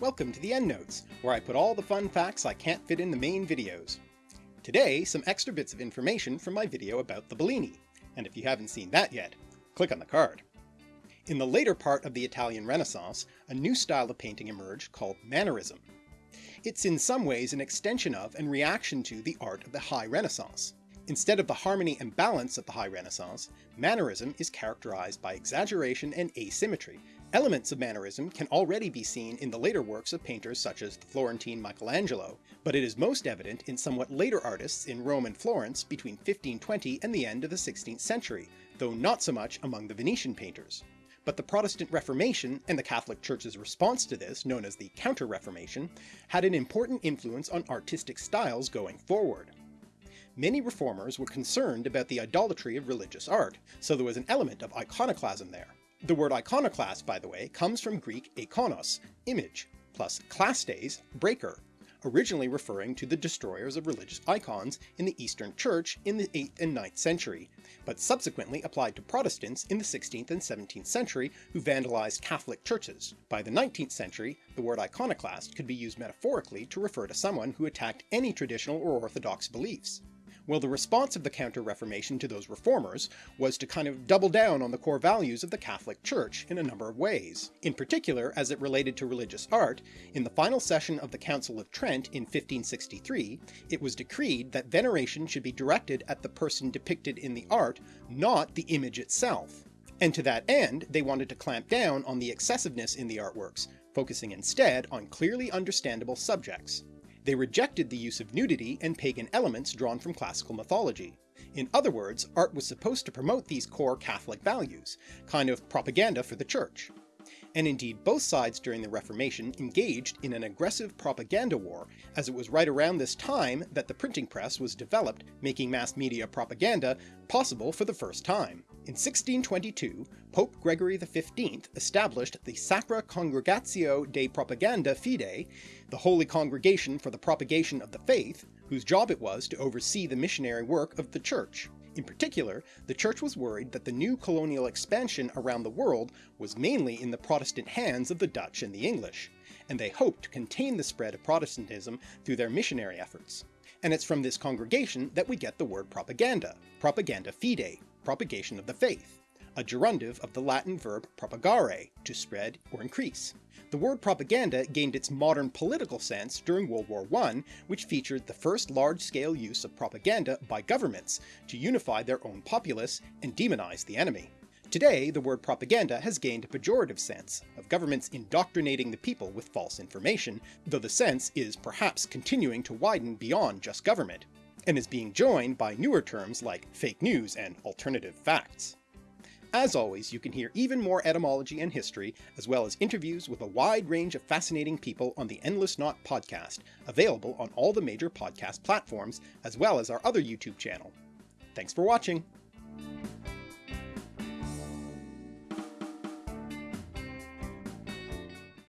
Welcome to the EndNotes, where I put all the fun facts I can't fit in the main videos. Today, some extra bits of information from my video about the Bellini, and if you haven't seen that yet, click on the card. In the later part of the Italian Renaissance, a new style of painting emerged called Mannerism. It's in some ways an extension of and reaction to the art of the High Renaissance. Instead of the harmony and balance of the High Renaissance, Mannerism is characterized by exaggeration and asymmetry. Elements of Mannerism can already be seen in the later works of painters such as the Florentine Michelangelo, but it is most evident in somewhat later artists in Rome and Florence between 1520 and the end of the 16th century, though not so much among the Venetian painters. But the Protestant Reformation and the Catholic Church's response to this, known as the Counter-Reformation, had an important influence on artistic styles going forward. Many reformers were concerned about the idolatry of religious art, so there was an element of iconoclasm there. The word iconoclast, by the way, comes from Greek ikonos, image, plus klastes, breaker, originally referring to the destroyers of religious icons in the Eastern Church in the 8th and 9th century, but subsequently applied to Protestants in the 16th and 17th century who vandalized Catholic churches. By the 19th century, the word iconoclast could be used metaphorically to refer to someone who attacked any traditional or orthodox beliefs. Well, the response of the Counter-Reformation to those reformers was to kind of double down on the core values of the Catholic Church in a number of ways. In particular, as it related to religious art, in the final session of the Council of Trent in 1563, it was decreed that veneration should be directed at the person depicted in the art, not the image itself. And to that end, they wanted to clamp down on the excessiveness in the artworks, focusing instead on clearly understandable subjects. They rejected the use of nudity and pagan elements drawn from classical mythology. In other words, art was supposed to promote these core Catholic values, kind of propaganda for the church. And indeed both sides during the Reformation engaged in an aggressive propaganda war, as it was right around this time that the printing press was developed, making mass media propaganda possible for the first time. In 1622, Pope Gregory XV established the Sacra Congregatio de Propaganda Fide, the Holy Congregation for the Propagation of the Faith, whose job it was to oversee the missionary work of the Church. In particular, the Church was worried that the new colonial expansion around the world was mainly in the Protestant hands of the Dutch and the English, and they hoped to contain the spread of Protestantism through their missionary efforts. And it's from this congregation that we get the word propaganda, propaganda fide, propagation of the faith, a gerundive of the Latin verb propagare, to spread or increase. The word propaganda gained its modern political sense during World War I, which featured the first large-scale use of propaganda by governments to unify their own populace and demonize the enemy. Today, the word propaganda has gained a pejorative sense, of governments indoctrinating the people with false information, though the sense is perhaps continuing to widen beyond just government and is being joined by newer terms like fake news and alternative facts. As always, you can hear even more etymology and history, as well as interviews with a wide range of fascinating people on the Endless Knot podcast, available on all the major podcast platforms, as well as our other YouTube channel. Thanks for watching!